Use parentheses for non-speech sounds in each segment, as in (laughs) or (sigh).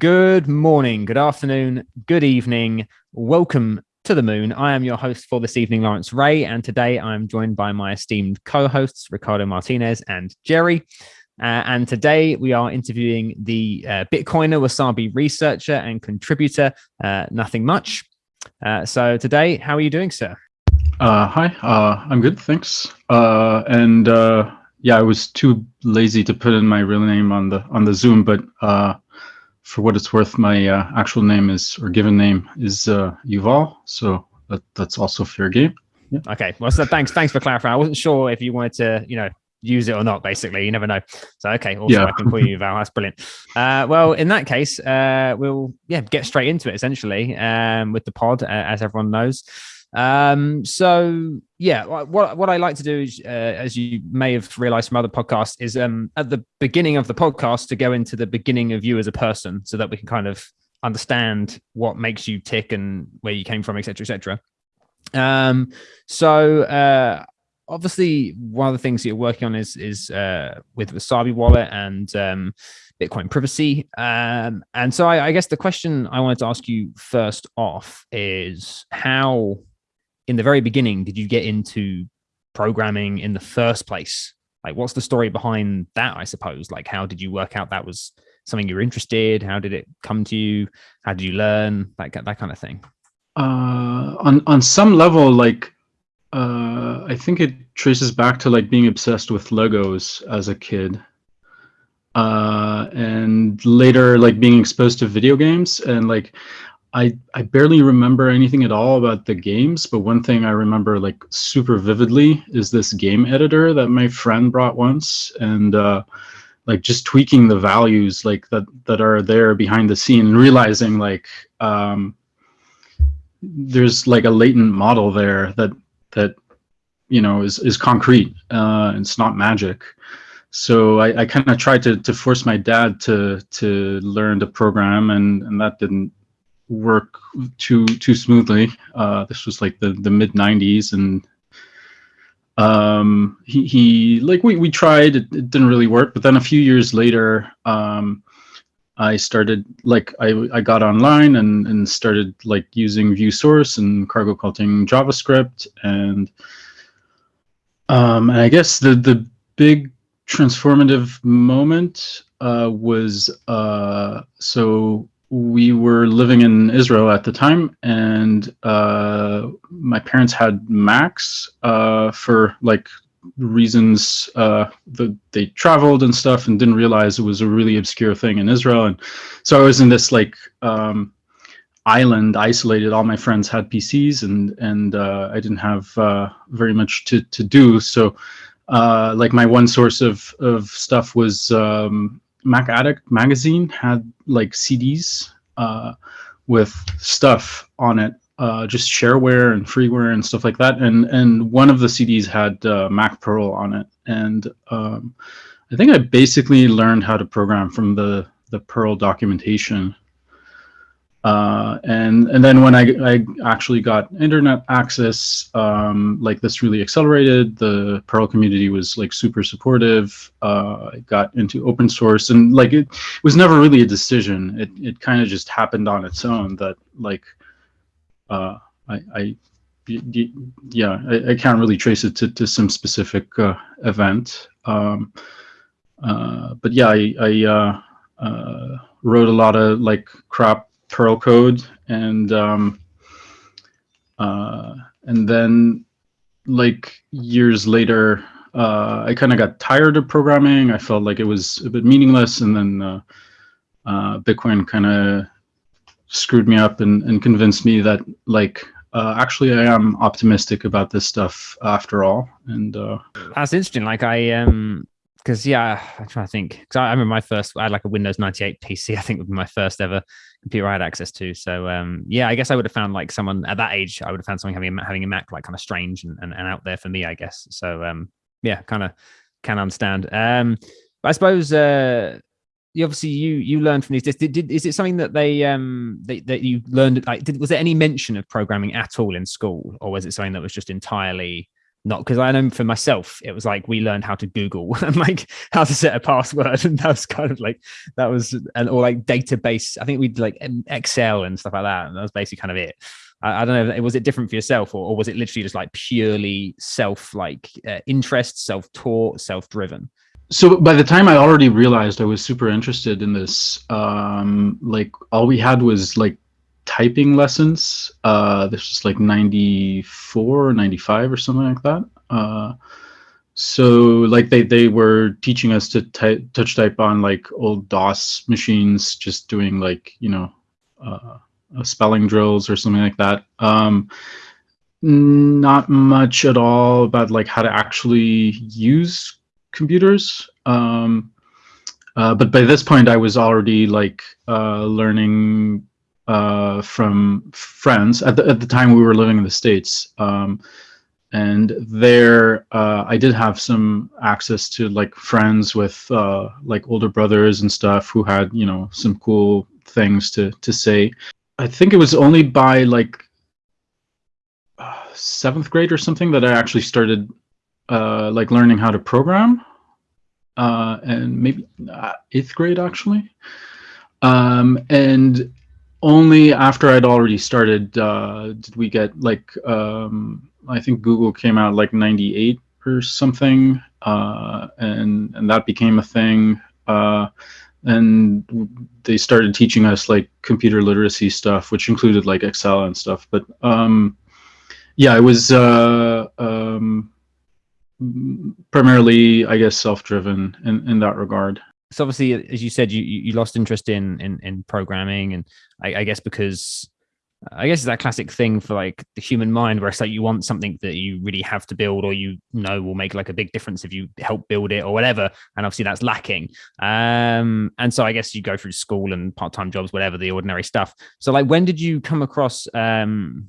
Good morning, good afternoon, good evening. Welcome to the moon. I am your host for this evening, Lawrence Ray, and today I'm joined by my esteemed co hosts, Ricardo Martinez and Jerry. Uh, and today we are interviewing the uh, Bitcoiner Wasabi researcher and contributor, uh, Nothing Much. Uh, so today, how are you doing, sir? Uh, hi, uh, I'm good, thanks. and yeah, I was too lazy to put in my real name on the on the Zoom, but for what it's worth, my uh, actual name is or given name is uh, Yuval, so that, that's also fair game. Yeah. Okay. Well, so thanks. Thanks for clarifying. I wasn't sure if you wanted to, you know, use it or not. Basically, you never know. So okay. Also, yeah. I can call you Yuval. That's brilliant. Uh, well, in that case, uh, we'll yeah get straight into it essentially um, with the pod, uh, as everyone knows. Um, so yeah, what what I like to do, is, uh, as you may have realized from other podcasts, is um, at the beginning of the podcast to go into the beginning of you as a person, so that we can kind of understand what makes you tick and where you came from, etc., etc. Um, so uh, obviously, one of the things that you're working on is is uh, with Wasabi Wallet and um, Bitcoin privacy. Um, and so I, I guess the question I wanted to ask you first off is how in the very beginning did you get into programming in the first place? Like, what's the story behind that? I suppose. Like, how did you work out that was something you were interested? How did it come to you? How did you learn? Like that kind of thing. Uh, on on some level, like uh, I think it traces back to like being obsessed with Legos as a kid, uh, and later like being exposed to video games and like I I barely remember anything at all about the games, but one thing I remember like super vividly is this game editor that my friend brought once, and uh, like just tweaking the values like that that are there behind the scene, and realizing like um, there's like a latent model there that that you know is is concrete. Uh, it's not magic. So I, I kind of tried to to force my dad to to learn to program, and and that didn't work too too smoothly. Uh, this was like the the mid '90s, and um, he he like we we tried. It, it, didn't really work. But then a few years later, um, I started like I I got online and and started like using View Source and cargo culting JavaScript, and um, and I guess the the big transformative moment uh, was uh, so we were living in Israel at the time, and uh, my parents had Macs uh, for like reasons uh, that they traveled and stuff, and didn't realize it was a really obscure thing in Israel. And so I was in this like um, island, isolated. All my friends had PCs, and and uh, I didn't have uh, very much to to do. So uh, like my one source of of stuff was. Um, Mac Addict magazine had like CDs uh, with stuff on it, uh, just shareware and freeware and stuff like that. And and one of the CDs had uh, Mac Perl on it, and um, I think I basically learned how to program from the the Perl documentation. Uh, and and then when I, I actually got internet access, um, like this really accelerated. The Perl community was like super supportive. Uh, I got into open source, and like it, was never really a decision. It it kind of just happened on its own. That like uh, I I yeah I, I can't really trace it to to some specific uh, event. Um, uh, but yeah, I I uh, wrote a lot of like crap Perl code and um, uh, and then like years later uh, I kind of got tired of programming. I felt like it was a bit meaningless, and then uh, uh, Bitcoin kind of screwed me up and, and convinced me that like uh, actually I am optimistic about this stuff after all. And uh, that's interesting. Like I um because yeah, I'm trying to think. Because I, I, remember my first, I had like a Windows 98 PC. I think would be my first ever computer I had access to. So um, yeah, I guess I would have found like someone at that age. I would have found someone having a, having a Mac like kind of strange and, and, and out there for me, I guess. So um, yeah, kind of can understand. Um, I suppose uh, you obviously you you learned from these. Did, did, is it something that they um they, that you learned? Like, did, was there any mention of programming at all in school, or was it something that was just entirely not because I know for myself, it was like we learned how to Google (laughs) and like how to set a password, (laughs) and that was kind of like that was and or like database. I think we'd like Excel and stuff like that, and that was basically kind of it. I, I don't know. It was it different for yourself, or, or, was it literally just like purely self like uh, interest, self taught, self driven? So by the time I already realized I was super interested in this, um, like all we had was like typing lessons. Uh, this was like 94, or 95 or something like that. Uh, so like they, they were teaching us to type, touch type on like old DOS machines, just doing like, you know, uh, spelling drills or something like that. Um, not much at all about like how to actually use computers. Um, uh, but by this point, I was already like uh, learning uh, from friends. At the, at the time, we were living in the States. Um, and there, uh, I did have some access to like friends with uh, like older brothers and stuff who had, you know, some cool things to, to say. I think it was only by like uh, seventh grade or something that I actually started uh, like learning how to program. Uh, and maybe eighth grade actually. Um, and only after I'd already started uh, did we get like um, I think Google came out like '98 or something, uh, and and that became a thing. Uh, and they started teaching us like computer literacy stuff, which included like Excel and stuff. But um, yeah, it was uh, um, primarily, I guess, self-driven in in that regard so obviously as you said you you lost interest in in, in programming and I, I, guess because i guess it's that classic thing for like the human mind where it's like you want something that you really have to build or you know will make like a big difference if you help build it or whatever and obviously that's lacking. Um and so i guess you go through school and part-time jobs whatever the ordinary stuff. So like when did you come across um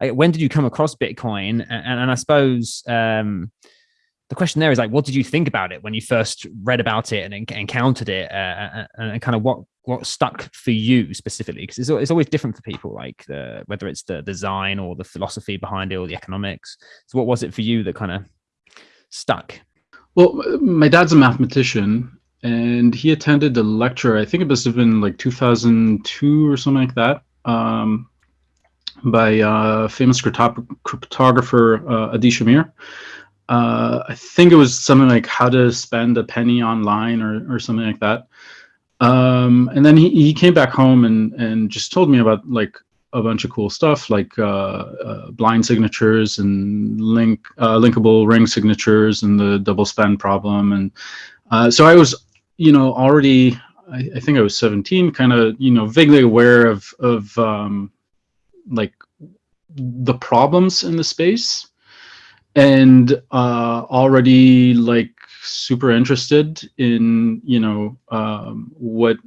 when did you come across bitcoin? And, and i suppose um the question there is like, what did you think about it when you first read about it and encountered it, uh, uh, uh, and kind of what what stuck for you specifically? Because it's, it's always different for people, like the, whether it's the design or the philosophy behind it or the economics. So, what was it for you that kind of stuck? Well, my dad's a mathematician, and he attended a lecture. I think it must have been like 2002 or something like that. Um, by uh, famous cryptographer uh, Adi Shamir uh, I think it was something like how to spend a penny online or, or something like that. Um, and then he, he came back home and, and just told me about like a bunch of cool stuff like uh, uh, blind signatures and link uh, linkable ring signatures and the double spend problem. And uh, so I was, you know, already, I, I think I was 17, kind of, you know, vaguely aware of, of um, like the problems in the space and uh, already like super interested in you know um, what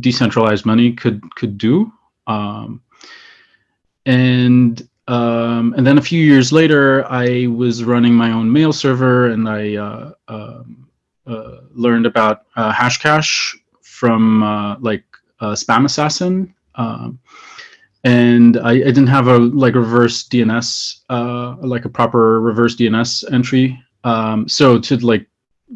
decentralized money could could do. Um, and um, and then a few years later I was running my own mail server and I uh, um, uh, learned about uh, Hashcash from uh, like Spam Assassin. Um, and I, I, didn't have a like reverse DNS, uh, like a proper reverse DNS entry. Um, so to like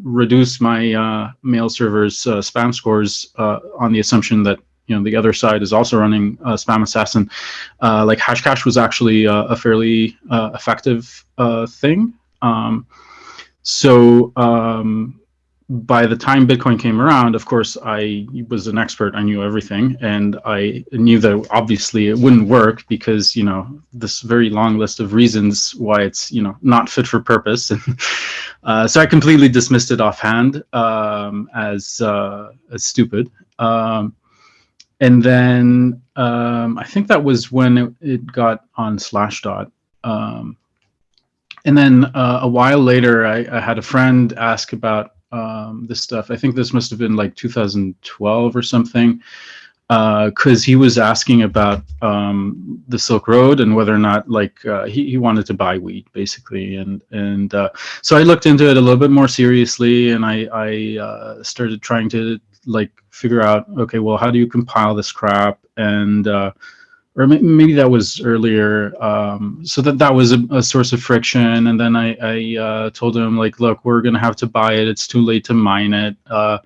reduce my uh, mail server's uh, spam scores uh, on the assumption that you know the other side is also running uh, Spam Assassin, uh, like Hashcash was actually a fairly effective thing. Um, so um, by the time Bitcoin came around, of course, I was an expert. I knew everything, and I knew that obviously it wouldn't work because you know this very long list of reasons why it's you know not fit for purpose. (laughs) Uh, so I completely dismissed it offhand um, as uh, as stupid. Um, and then um, I think that was when it, it got on Slashdot. Um, and then uh, a while later, I, I had a friend ask about um, this stuff. I think this must have been like 2012 or something, Uh because uh, he was asking about um, the Silk Road and whether or not like uh, he, he wanted to buy wheat basically, and and uh, so I looked into it a little bit more seriously, and I I uh, started trying to like figure out okay, well, how do you compile this crap and uh, or maybe that was earlier. Um, so that that was a, a, source of friction. And then I, I uh, told him like, look, we're gonna have to buy it. It's too late to mine it. Uh,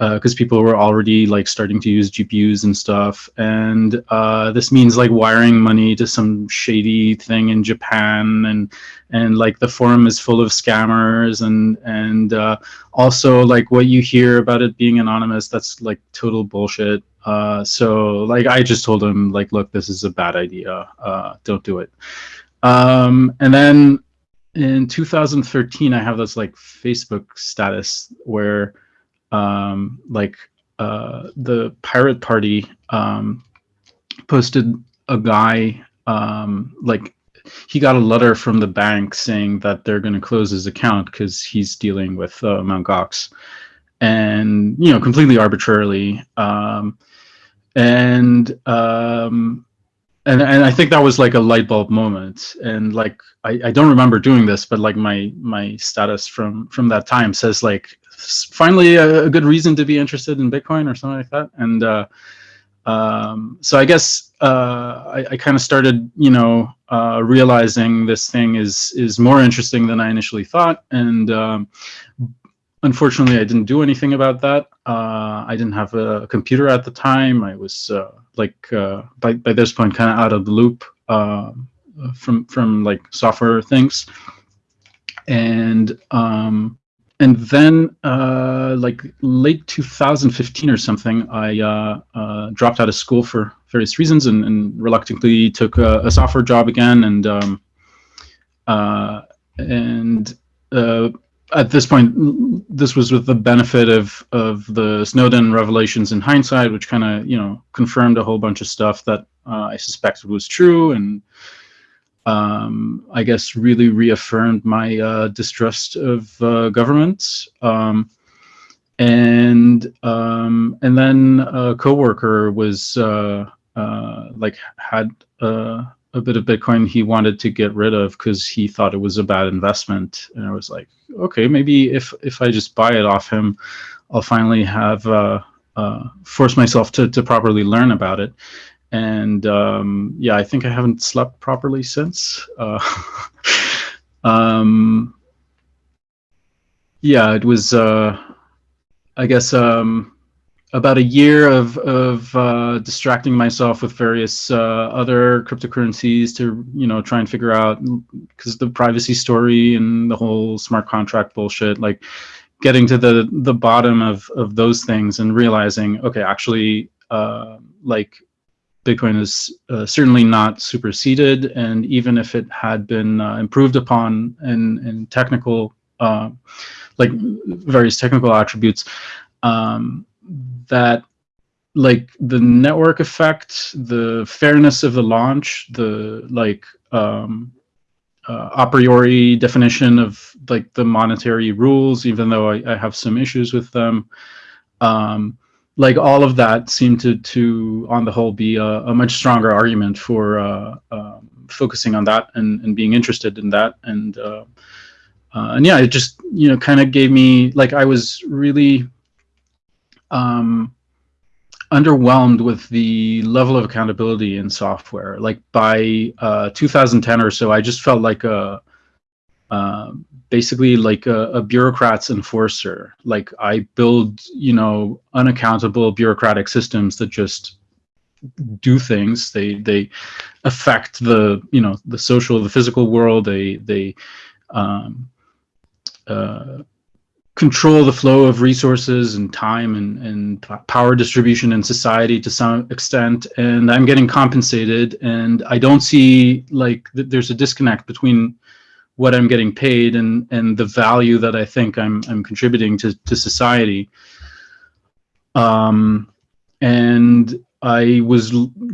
because uh, people were already like starting to use GPUs and stuff. And uh, this means like wiring money to some shady thing in Japan, and and like the forum is full of scammers, and and uh, also like what you hear about it being anonymous, that's like total bullshit. Uh, so like I just told him like, look, this is a bad idea. Uh, don't do it. Um, and then in 2013, I have this like Facebook status where um, like uh, the pirate party um, posted a guy um, like he got a letter from the bank saying that they're going to close his account because he's dealing with uh, Mt. Gox, and you know completely arbitrarily. Um, and um, and and I think that was like a light bulb moment. And like I, I don't remember doing this, but like my my status from from that time says like finally a, a, good reason to be interested in Bitcoin or something like that. And uh, um, so I guess uh, I, I kind of started, you know, uh, realizing this thing is is more interesting than I initially thought. And um, unfortunately, I didn't do anything about that. Uh, I didn't have a computer at the time. I was uh, like uh, by by this point kind of out of the loop from from like software things. And um, and then uh, like late 2015 or something, I uh, uh, dropped out of school for various reasons and, and reluctantly took a, a, software job again. And um, uh, and uh, at this point, this was with the benefit of of the Snowden revelations in hindsight, which kind of you know confirmed a whole bunch of stuff that uh, I suspected was true and um, I guess, really reaffirmed my uh, distrust of uh. Um, and um, and then a coworker was uh, uh like had uh, a bit of Bitcoin he wanted to get rid of because he thought it was a bad investment. And I was like, okay, maybe if if I just buy it off him, I'll finally have uh, uh, force myself to to properly learn about it and um, yeah, I think I haven't slept properly since. Uh, (laughs) um, yeah, it was, uh, I guess, um, about a year of of uh, distracting myself with various uh, other cryptocurrencies to you know try and figure out because the privacy story and the whole smart contract bullshit, like getting to the the bottom of of those things and realizing, okay, actually, uh, like Bitcoin is uh, certainly not superseded, and even if it had been uh, improved upon in, in technical, uh, like various technical attributes, um, that like the network effect, the fairness of the launch, the like um, uh, a priori definition of like the monetary rules, even though I, I have some issues with them. Um, like all of that seemed to to on the whole be a, a much stronger argument for uh, um, focusing on that and, and being interested in that and uh, uh, and yeah it just you know kind of gave me like I was really um, underwhelmed with the level of accountability in software like by uh, 2010 or so I just felt like a um, basically like a, a, bureaucrat's enforcer. Like I build, you know, unaccountable bureaucratic systems that just do things. They they affect the you know the social, the physical world. They they um, uh, control the flow of resources and time and, and power distribution in society to some extent. And I'm getting compensated, and I don't see like th there's a disconnect between what I'm getting paid and and the value that I think I'm I'm contributing to to society. Um, and I was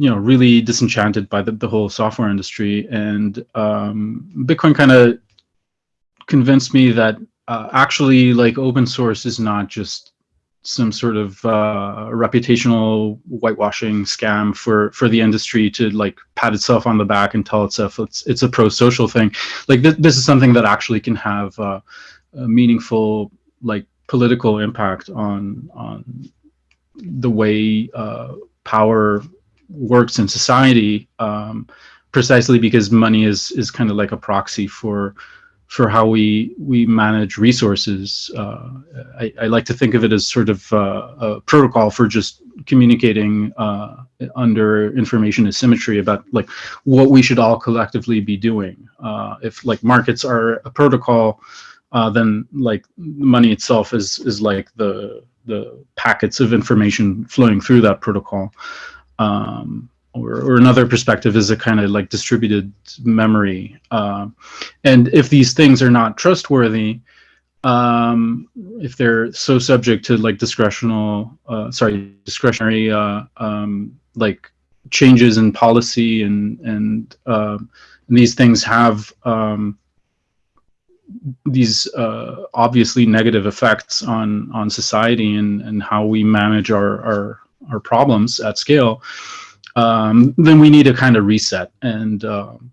you know really disenchanted by the, the whole software industry, and um, Bitcoin kind of convinced me that uh, actually like open source is not just some sort of uh, reputational whitewashing scam for for the industry to like pat itself on the back and tell itself it's it's a pro social thing. Like th this is something that actually can have uh, a meaningful like political impact on on the way uh, power works in society, um, precisely because money is is kind of like a proxy for for how we we manage resources. Uh, I, I, like to think of it as sort of uh, a protocol for just communicating uh, under information asymmetry about like what we should all collectively be doing. Uh, if like markets are a protocol, uh, then like money itself is is like the the packets of information flowing through that protocol. Um, or, or another perspective is a kind of like distributed memory. Uh, and if these things are not trustworthy, um, if they're so subject to like discretional, uh, sorry, discretionary, uh, um, like changes in policy and and, um, and these things have um, these uh, obviously negative effects on on society and and how we manage our our, our problems at scale um, then we need a kind of reset. And, um,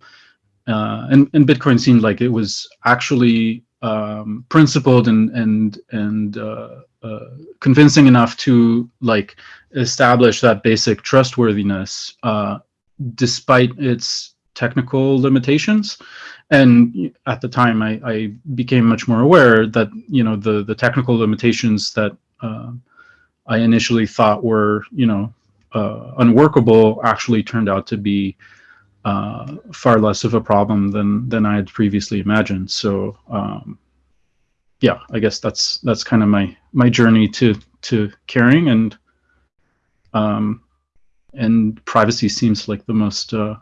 uh, and, and Bitcoin seemed like it was actually um, principled and, and, and uh, uh, convincing enough to like establish that basic trustworthiness uh, despite its technical limitations. And at the time, I, I, became much more aware that you know the the technical limitations that uh, I initially thought were you know unworkable actually turned out to be uh, far less of a problem than than I had previously imagined. So um, yeah, I guess that's that's kind of my my journey to to caring and um, and privacy seems like the most uh,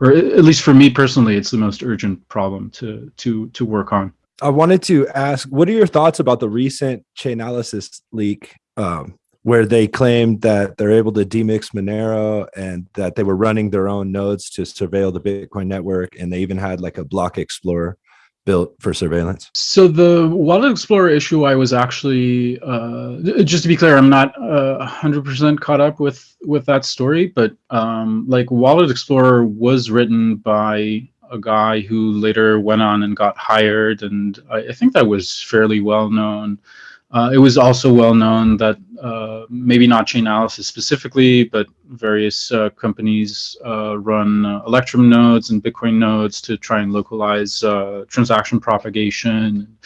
or at least for me personally, it's the most urgent problem to to to work on. I wanted to ask, what are your thoughts about the recent Chainalysis leak um, where they claimed that they're able to demix Monero and that they were running their own nodes to surveil the Bitcoin network. And they even had like a block explorer built for surveillance. So the Wallet Explorer issue, I was actually, uh, just to be clear, I'm not uh, 100% caught up with, with that story, but um, like Wallet Explorer was written by a guy who later went on and got hired. And I, I think that was fairly well known. Uh, it was also well known that uh, maybe not Chainalysis specifically, but various uh, companies uh, run uh, Electrum nodes and Bitcoin nodes to try and localize uh, transaction propagation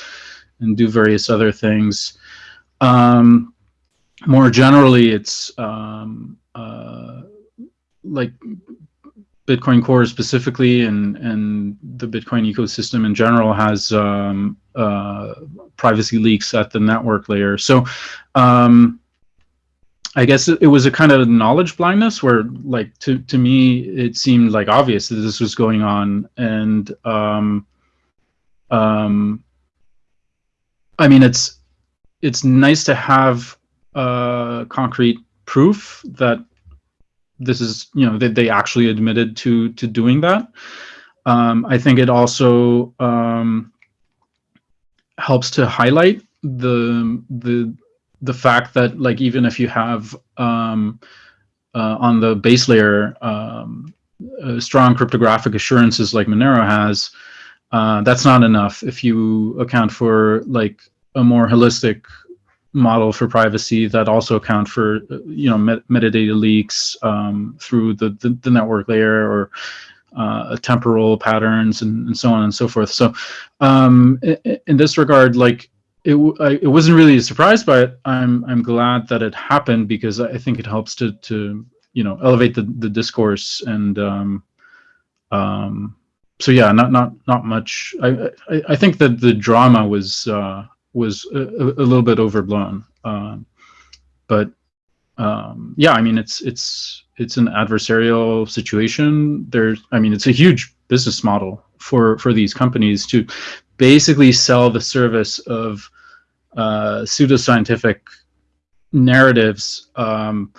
and do various other things. Um, more generally, it's um, like Bitcoin Core specifically and, and the Bitcoin ecosystem in general has um, uh, privacy leaks at the network layer. So um, I guess it, was a kind of knowledge blindness where like to, to me, it seemed like obvious that this was going on. And um, um, I mean, it's, it's nice to have uh, concrete proof that this is, you know, that they actually admitted to, to doing that. Um, I think it also, um, helps to highlight the the the fact that like even if you have um, uh, on the base layer um, strong cryptographic assurances like Monero has, uh, that's not enough if you account for like a more holistic model for privacy that also account for you know met metadata leaks um, through the, the, the network layer or uh, temporal patterns and, and, so on and so forth. So um, in, in, this regard, like it, I, it wasn't really a surprise, but I'm I'm glad that it happened because I think it helps to to you know elevate the the discourse and um, um, so yeah, not not not much. I I, I think that the drama was uh, was a, a, little bit overblown, uh, but um, yeah, I mean it's it's it's an adversarial situation. There's, I mean, it's a huge business model for for these companies to basically sell the service of uh, pseudoscientific narratives um,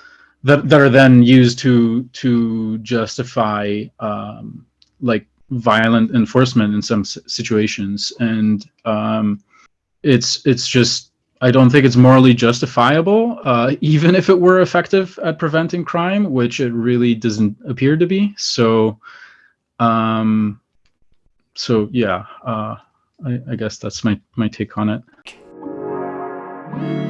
that that are then used to to justify um, like violent enforcement in some situations, and um, it's it's just I don't think it's morally justifiable, uh, (laughs) even if it were effective at preventing crime, which it really doesn't appear to be. So, um, so yeah, uh, I, I guess that's my my take on it.